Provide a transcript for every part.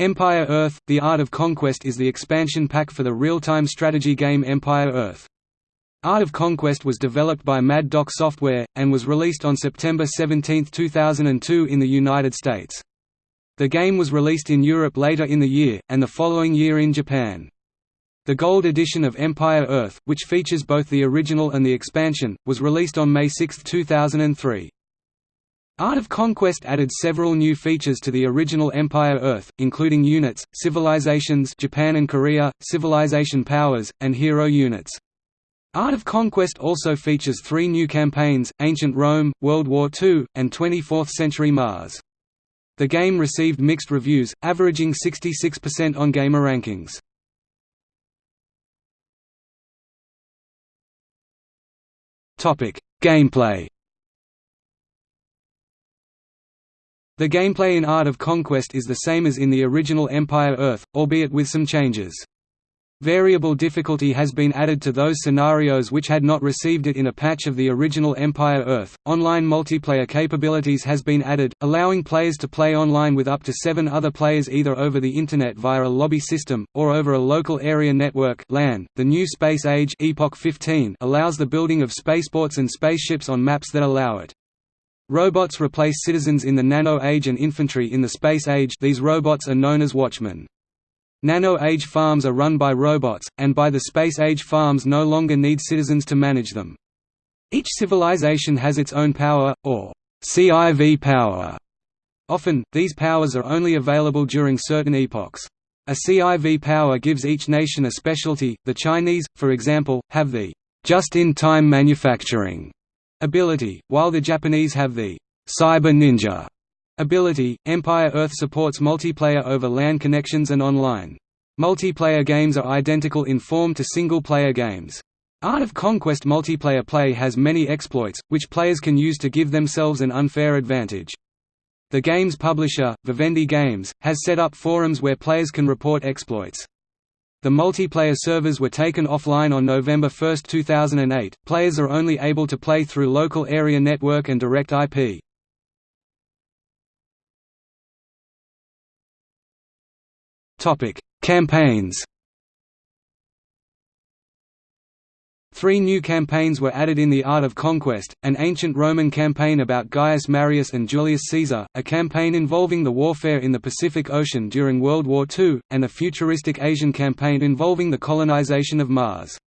Empire Earth – The Art of Conquest is the expansion pack for the real-time strategy game Empire Earth. Art of Conquest was developed by Mad Doc Software, and was released on September 17, 2002 in the United States. The game was released in Europe later in the year, and the following year in Japan. The Gold edition of Empire Earth, which features both the original and the expansion, was released on May 6, 2003. Art of Conquest added several new features to the original Empire Earth, including units, civilizations Japan and Korea, civilization powers, and hero units. Art of Conquest also features three new campaigns, Ancient Rome, World War II, and 24th Century Mars. The game received mixed reviews, averaging 66% on GameRankings. Gameplay The gameplay in Art of Conquest is the same as in the original Empire Earth, albeit with some changes. Variable difficulty has been added to those scenarios which had not received it in a patch of the original Empire Earth. Online multiplayer capabilities has been added, allowing players to play online with up to seven other players either over the Internet via a lobby system, or over a local area network LAN. .The new Space Age Epoch 15 allows the building of spaceports and spaceships on maps that allow it. Robots replace citizens in the Nano Age and infantry in the Space Age these robots are known as Watchmen. Nano Age farms are run by robots, and by the Space Age farms no longer need citizens to manage them. Each civilization has its own power, or CIV power. Often, these powers are only available during certain epochs. A CIV power gives each nation a specialty, the Chinese, for example, have the just-in-time manufacturing ability, while the Japanese have the Cyber Ninja ability. Empire Earth supports multiplayer over LAN connections and online. Multiplayer games are identical in form to single-player games. Art of Conquest multiplayer play has many exploits, which players can use to give themselves an unfair advantage. The game's publisher, Vivendi Games, has set up forums where players can report exploits. The multiplayer servers were taken offline on November 1, 2008. Players are only able to play through local area network and direct IP. Topic: Campaigns. Three new campaigns were added in The Art of Conquest, an ancient Roman campaign about Gaius Marius and Julius Caesar, a campaign involving the warfare in the Pacific Ocean during World War II, and a futuristic Asian campaign involving the colonization of Mars.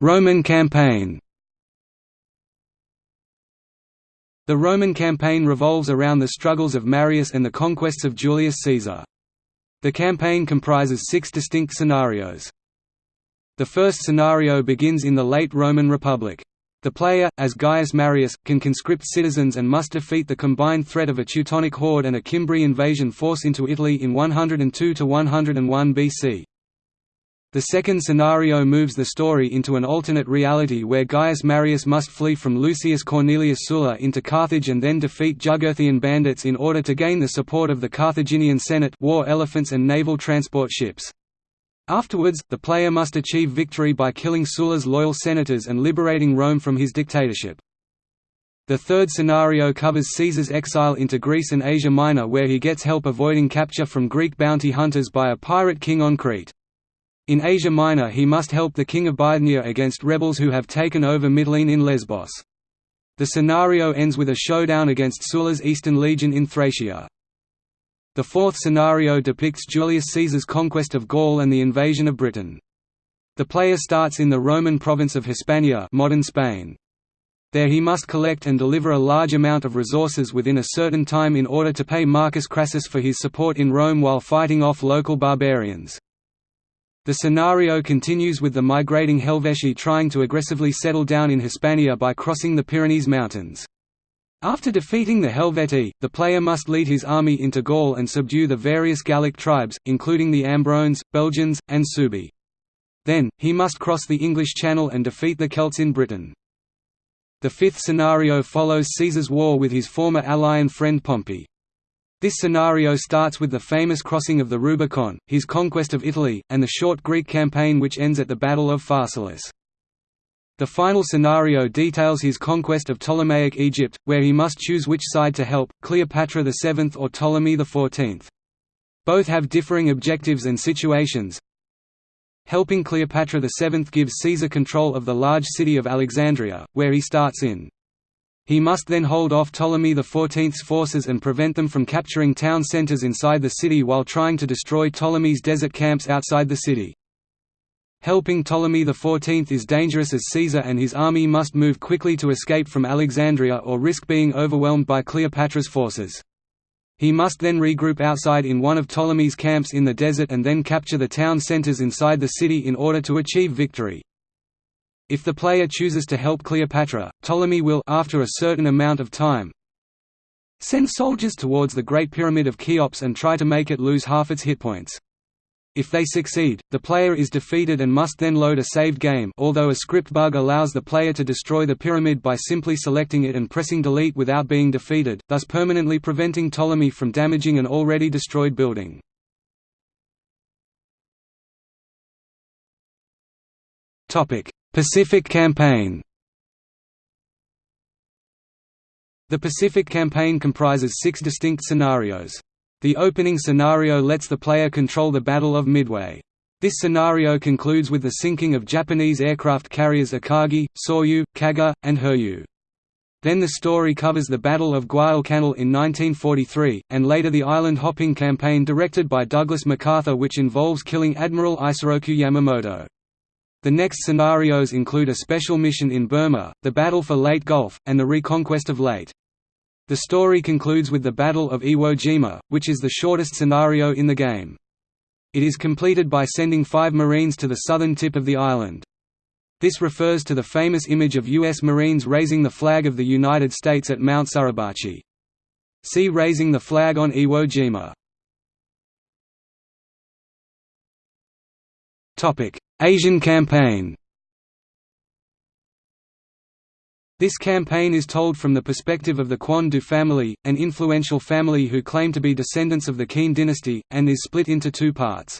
Roman campaign The Roman campaign revolves around the struggles of Marius and the conquests of Julius Caesar. The campaign comprises six distinct scenarios. The first scenario begins in the late Roman Republic. The player, as Gaius Marius, can conscript citizens and must defeat the combined threat of a Teutonic horde and a Cimbri invasion force into Italy in 102–101 BC. The second scenario moves the story into an alternate reality where Gaius Marius must flee from Lucius Cornelius Sulla into Carthage and then defeat Jugurthian bandits in order to gain the support of the Carthaginian Senate war elephants and naval transport ships. Afterwards, the player must achieve victory by killing Sulla's loyal senators and liberating Rome from his dictatorship. The third scenario covers Caesar's exile into Greece and Asia Minor where he gets help avoiding capture from Greek bounty hunters by a pirate king on Crete. In Asia Minor he must help the king of Bithynia against rebels who have taken over Mytilene in Lesbos. The scenario ends with a showdown against Sulla's Eastern Legion in Thracia. The fourth scenario depicts Julius Caesar's conquest of Gaul and the invasion of Britain. The player starts in the Roman province of Hispania modern Spain. There he must collect and deliver a large amount of resources within a certain time in order to pay Marcus Crassus for his support in Rome while fighting off local barbarians. The scenario continues with the migrating Helvetii trying to aggressively settle down in Hispania by crossing the Pyrenees Mountains. After defeating the Helvetii, the player must lead his army into Gaul and subdue the various Gallic tribes, including the Ambrones, Belgians, and Suebi. Then, he must cross the English Channel and defeat the Celts in Britain. The fifth scenario follows Caesar's war with his former ally and friend Pompey. This scenario starts with the famous crossing of the Rubicon, his conquest of Italy, and the short Greek campaign which ends at the Battle of Pharsalus. The final scenario details his conquest of Ptolemaic Egypt, where he must choose which side to help, Cleopatra VII or Ptolemy XIV. Both have differing objectives and situations. Helping Cleopatra VII gives Caesar control of the large city of Alexandria, where he starts in. He must then hold off Ptolemy XIV's forces and prevent them from capturing town centers inside the city while trying to destroy Ptolemy's desert camps outside the city. Helping Ptolemy XIV is dangerous as Caesar and his army must move quickly to escape from Alexandria or risk being overwhelmed by Cleopatra's forces. He must then regroup outside in one of Ptolemy's camps in the desert and then capture the town centers inside the city in order to achieve victory. If the player chooses to help Cleopatra, Ptolemy will after a certain amount of time send soldiers towards the Great Pyramid of Cheops and try to make it lose half its hit points. If they succeed, the player is defeated and must then load a saved game although a script bug allows the player to destroy the pyramid by simply selecting it and pressing delete without being defeated, thus permanently preventing Ptolemy from damaging an already destroyed building. Pacific Campaign The Pacific Campaign comprises six distinct scenarios. The opening scenario lets the player control the Battle of Midway. This scenario concludes with the sinking of Japanese aircraft carriers Akagi, Soryu, Kaga, and Hiryu. Then the story covers the Battle of Guadalcanal in 1943, and later the island-hopping campaign directed by Douglas MacArthur which involves killing Admiral Isoroku Yamamoto. The next scenarios include a special mission in Burma, the Battle for Leyte Gulf, and the reconquest of Leyte. The story concludes with the Battle of Iwo Jima, which is the shortest scenario in the game. It is completed by sending five Marines to the southern tip of the island. This refers to the famous image of U.S. Marines raising the flag of the United States at Mount Suribachi. See Raising the Flag on Iwo Jima. Asian campaign This campaign is told from the perspective of the Quan Du family, an influential family who claim to be descendants of the Qin dynasty, and is split into two parts.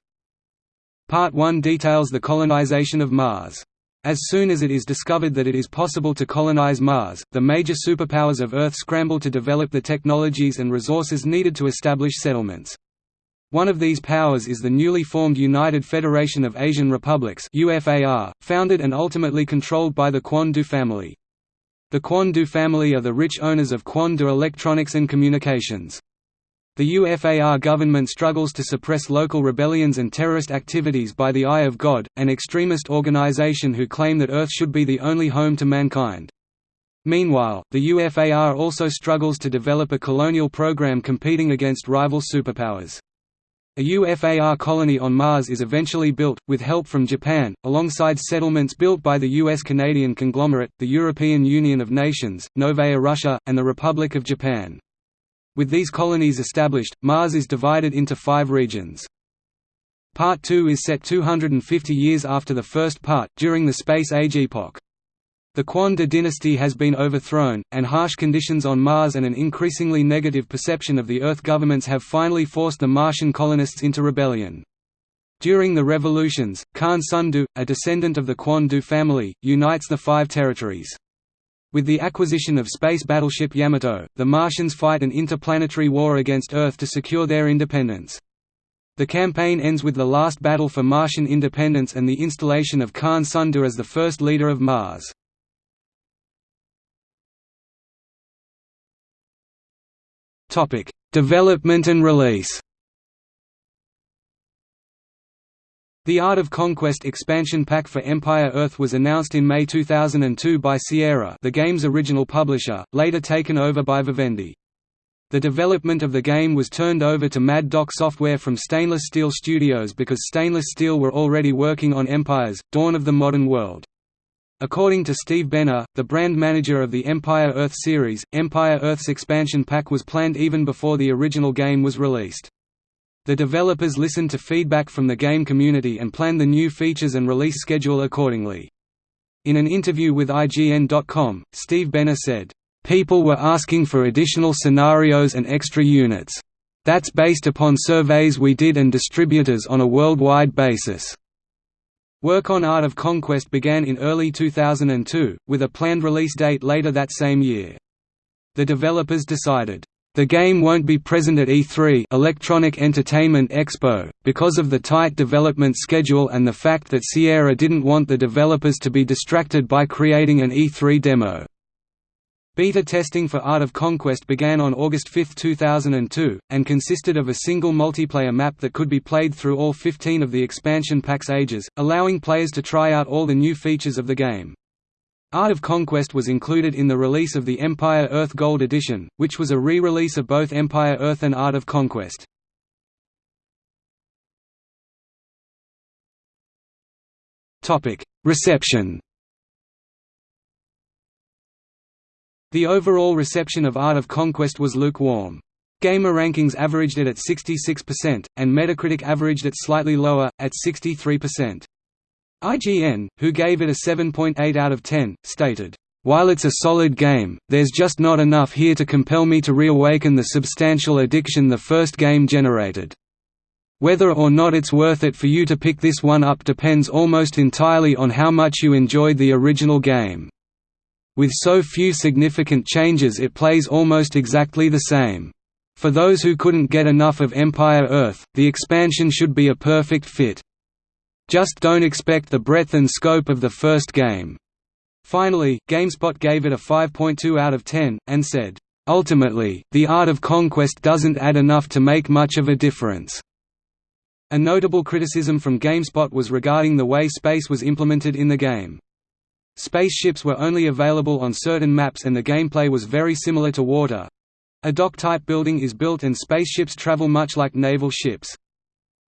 Part 1 details the colonization of Mars. As soon as it is discovered that it is possible to colonize Mars, the major superpowers of Earth scramble to develop the technologies and resources needed to establish settlements. One of these powers is the newly formed United Federation of Asian Republics founded and ultimately controlled by the Quan Du family. The Quan Du family are the rich owners of Quan Du Electronics and Communications. The UFAR government struggles to suppress local rebellions and terrorist activities by the Eye of God, an extremist organization who claim that Earth should be the only home to mankind. Meanwhile, the UFAR also struggles to develop a colonial program competing against rival superpowers. A UFAR colony on Mars is eventually built, with help from Japan, alongside settlements built by the US-Canadian conglomerate, the European Union of Nations, Novaya Russia, and the Republic of Japan. With these colonies established, Mars is divided into five regions. Part 2 is set 250 years after the first part, during the Space Age epoch. The Quan Du dynasty has been overthrown, and harsh conditions on Mars and an increasingly negative perception of the Earth governments have finally forced the Martian colonists into rebellion. During the revolutions, Khan Sundu, a descendant of the Quan Du family, unites the five territories. With the acquisition of space battleship Yamato, the Martians fight an interplanetary war against Earth to secure their independence. The campaign ends with the last battle for Martian independence and the installation of Khan Sundu as the first leader of Mars. Topic: Development and release. The Art of Conquest expansion pack for Empire Earth was announced in May 2002 by Sierra, the game's original publisher, later taken over by Vivendi. The development of the game was turned over to Mad Doc Software from Stainless Steel Studios because Stainless Steel were already working on Empire's Dawn of the Modern World. According to Steve Benner, the brand manager of the Empire Earth series, Empire Earth's expansion pack was planned even before the original game was released. The developers listened to feedback from the game community and planned the new features and release schedule accordingly. In an interview with IGN.com, Steve Benner said, "...people were asking for additional scenarios and extra units. That's based upon surveys we did and distributors on a worldwide basis. Work on Art of Conquest began in early 2002, with a planned release date later that same year. The developers decided, "...the game won't be present at E3 Electronic Entertainment Expo, because of the tight development schedule and the fact that Sierra didn't want the developers to be distracted by creating an E3 demo." Beta testing for Art of Conquest began on August 5, 2002, and consisted of a single multiplayer map that could be played through all 15 of the expansion pack's ages, allowing players to try out all the new features of the game. Art of Conquest was included in the release of the Empire Earth Gold Edition, which was a re-release of both Empire Earth and Art of Conquest. Reception The overall reception of Art of Conquest was lukewarm. GameRankings averaged it at 66%, and Metacritic averaged it slightly lower, at 63%. IGN, who gave it a 7.8 out of 10, stated, "...while it's a solid game, there's just not enough here to compel me to reawaken the substantial addiction the first game generated. Whether or not it's worth it for you to pick this one up depends almost entirely on how much you enjoyed the original game." With so few significant changes it plays almost exactly the same. For those who couldn't get enough of Empire Earth, the expansion should be a perfect fit. Just don't expect the breadth and scope of the first game. Finally, GameSpot gave it a 5.2 out of 10, and said, Ultimately, the art of conquest doesn't add enough to make much of a difference. A notable criticism from GameSpot was regarding the way space was implemented in the game. Spaceships were only available on certain maps and the gameplay was very similar to water. A dock-type building is built and spaceships travel much like naval ships.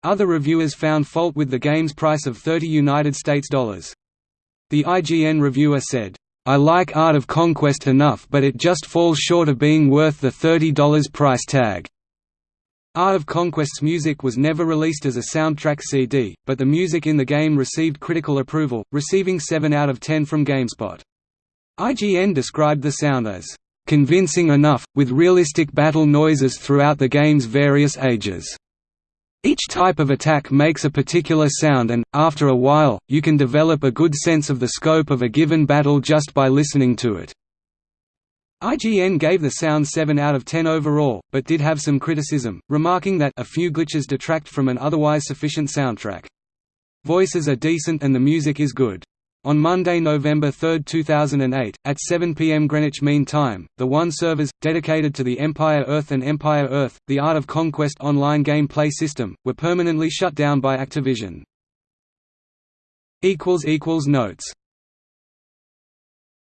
Other reviewers found fault with the game's price of 30 United States dollars. The IGN reviewer said, I like Art of Conquest enough but it just falls short of being worth the $30 price tag. Art of Conquest's music was never released as a soundtrack CD, but the music in the game received critical approval, receiving 7 out of 10 from GameSpot. IGN described the sound as convincing enough, with realistic battle noises throughout the game's various ages. Each type of attack makes a particular sound and, after a while, you can develop a good sense of the scope of a given battle just by listening to it. IGN gave the sound 7 out of 10 overall, but did have some criticism, remarking that a few glitches detract from an otherwise sufficient soundtrack. Voices are decent and the music is good. On Monday, November 3, 2008, at 7 p.m. Greenwich Mean Time, the WON servers, dedicated to the Empire Earth and Empire Earth, the Art of Conquest online gameplay system, were permanently shut down by Activision. Notes